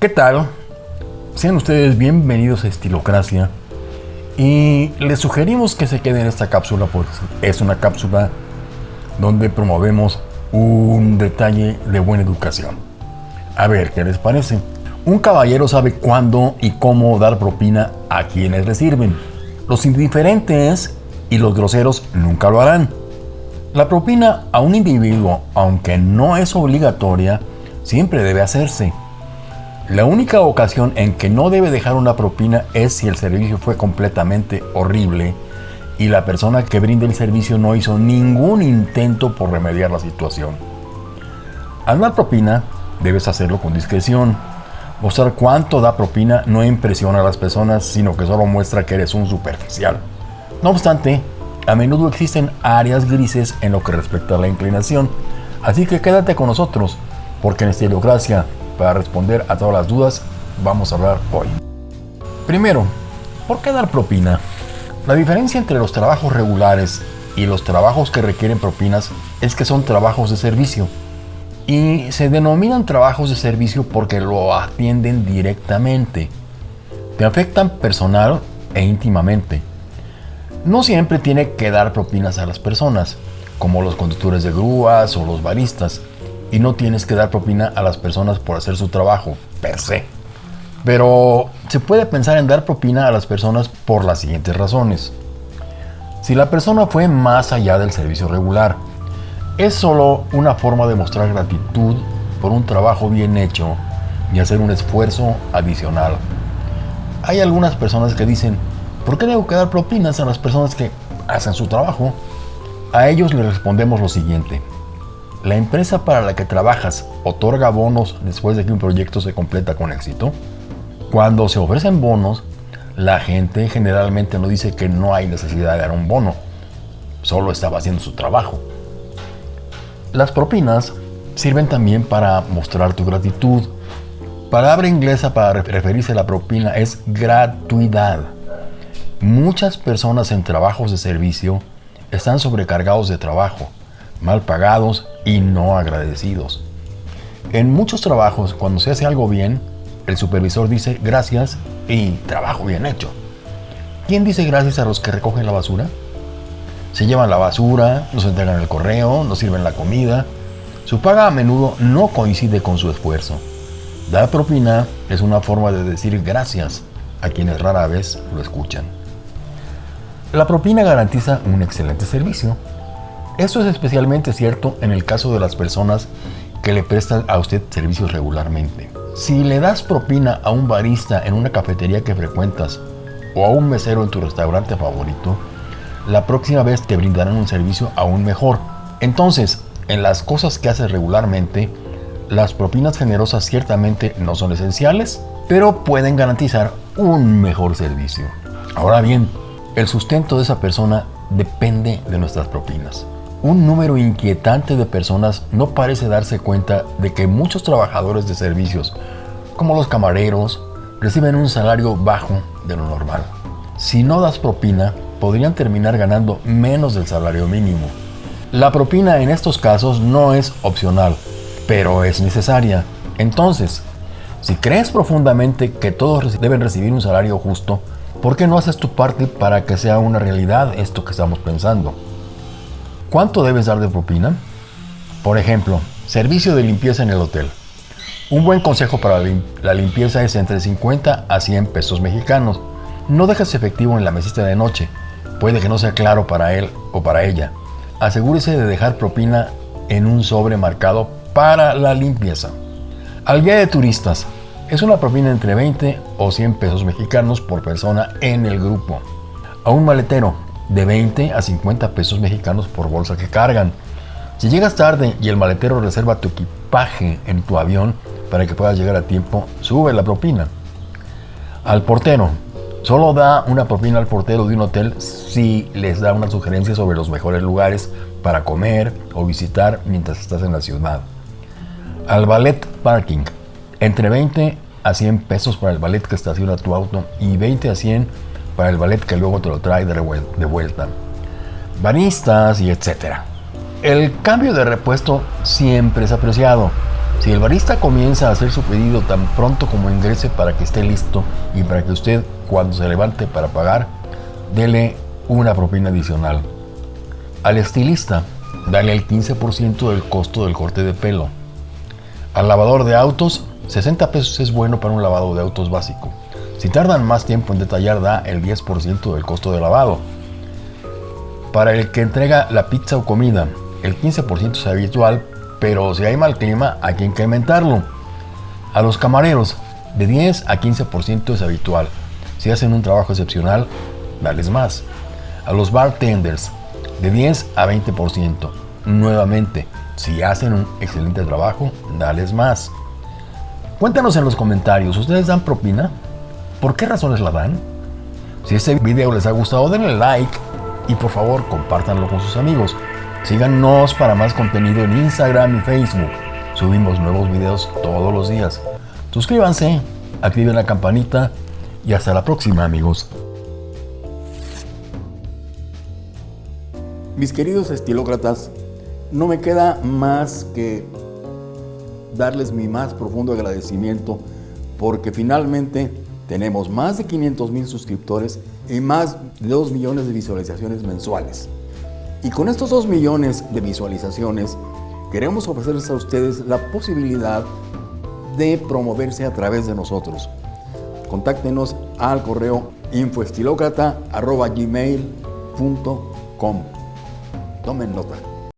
¿Qué tal? Sean ustedes bienvenidos a Estilocracia y les sugerimos que se queden en esta cápsula porque es una cápsula donde promovemos un detalle de buena educación. A ver, ¿qué les parece? Un caballero sabe cuándo y cómo dar propina a quienes le sirven. Los indiferentes y los groseros nunca lo harán. La propina a un individuo, aunque no es obligatoria, siempre debe hacerse. La única ocasión en que no debe dejar una propina es si el servicio fue completamente horrible y la persona que brinda el servicio no hizo ningún intento por remediar la situación. Al dar propina, debes hacerlo con discreción. Mostrar cuánto da propina no impresiona a las personas, sino que solo muestra que eres un superficial. No obstante, a menudo existen áreas grises en lo que respecta a la inclinación, así que quédate con nosotros, porque en Estilocracia para responder a todas las dudas, vamos a hablar hoy. Primero, ¿por qué dar propina? La diferencia entre los trabajos regulares y los trabajos que requieren propinas es que son trabajos de servicio. Y se denominan trabajos de servicio porque lo atienden directamente. Te afectan personal e íntimamente. No siempre tiene que dar propinas a las personas, como los conductores de grúas o los baristas y no tienes que dar propina a las personas por hacer su trabajo, per se. Pero se puede pensar en dar propina a las personas por las siguientes razones. Si la persona fue más allá del servicio regular, es solo una forma de mostrar gratitud por un trabajo bien hecho y hacer un esfuerzo adicional. Hay algunas personas que dicen, ¿por qué debo que dar propinas a las personas que hacen su trabajo? A ellos les respondemos lo siguiente. ¿La empresa para la que trabajas otorga bonos después de que un proyecto se completa con éxito? Cuando se ofrecen bonos, la gente generalmente no dice que no hay necesidad de dar un bono, solo estaba haciendo su trabajo. Las propinas sirven también para mostrar tu gratitud. Palabra inglesa para referirse a la propina es gratuidad. Muchas personas en trabajos de servicio están sobrecargados de trabajo mal pagados y no agradecidos. En muchos trabajos, cuando se hace algo bien, el supervisor dice gracias y trabajo bien hecho. ¿Quién dice gracias a los que recogen la basura? Se llevan la basura, nos entregan el correo, nos sirven la comida. Su paga a menudo no coincide con su esfuerzo. Dar propina es una forma de decir gracias a quienes rara vez lo escuchan. La propina garantiza un excelente servicio, esto es especialmente cierto en el caso de las personas que le prestan a usted servicios regularmente. Si le das propina a un barista en una cafetería que frecuentas o a un mesero en tu restaurante favorito, la próxima vez te brindarán un servicio aún mejor. Entonces, en las cosas que haces regularmente, las propinas generosas ciertamente no son esenciales, pero pueden garantizar un mejor servicio. Ahora bien, el sustento de esa persona depende de nuestras propinas. Un número inquietante de personas no parece darse cuenta de que muchos trabajadores de servicios, como los camareros, reciben un salario bajo de lo normal. Si no das propina, podrían terminar ganando menos del salario mínimo. La propina en estos casos no es opcional, pero es necesaria. Entonces, si crees profundamente que todos deben recibir un salario justo, ¿por qué no haces tu parte para que sea una realidad esto que estamos pensando? ¿Cuánto debes dar de propina? Por ejemplo, servicio de limpieza en el hotel. Un buen consejo para la limpieza es entre 50 a 100 pesos mexicanos. No dejes efectivo en la mesita de noche. Puede que no sea claro para él o para ella. Asegúrese de dejar propina en un sobre marcado para la limpieza. Al guía de turistas. Es una propina entre 20 o 100 pesos mexicanos por persona en el grupo. A un maletero de 20 a 50 pesos mexicanos por bolsa que cargan. Si llegas tarde y el maletero reserva tu equipaje en tu avión para que puedas llegar a tiempo, sube la propina. Al portero, solo da una propina al portero de un hotel si les da una sugerencia sobre los mejores lugares para comer o visitar mientras estás en la ciudad. Al ballet parking, entre 20 a 100 pesos para el ballet que estaciona tu auto y 20 a 100 para el ballet que luego te lo trae de vuelta, baristas y etc. El cambio de repuesto siempre es apreciado. Si el barista comienza a hacer su pedido tan pronto como ingrese para que esté listo y para que usted cuando se levante para pagar, dele una propina adicional. Al estilista, dale el 15% del costo del corte de pelo. Al lavador de autos, 60 pesos es bueno para un lavado de autos básico. Si tardan más tiempo en detallar, da el 10% del costo de lavado. Para el que entrega la pizza o comida, el 15% es habitual, pero si hay mal clima hay que incrementarlo. A los camareros, de 10 a 15% es habitual. Si hacen un trabajo excepcional, dales más. A los bartenders, de 10 a 20%. Nuevamente, si hacen un excelente trabajo, dales más. Cuéntanos en los comentarios, ¿ustedes dan propina? ¿Por qué razones la dan? Si este video les ha gustado, denle like y por favor compártanlo con sus amigos. Síganos para más contenido en Instagram y Facebook. Subimos nuevos videos todos los días. Suscríbanse, activen la campanita y hasta la próxima amigos. Mis queridos estilócratas, no me queda más que darles mi más profundo agradecimiento porque finalmente tenemos más de 500 mil suscriptores y más de 2 millones de visualizaciones mensuales. Y con estos 2 millones de visualizaciones, queremos ofrecerles a ustedes la posibilidad de promoverse a través de nosotros. Contáctenos al correo infoestilocrata.gmail.com Tomen nota.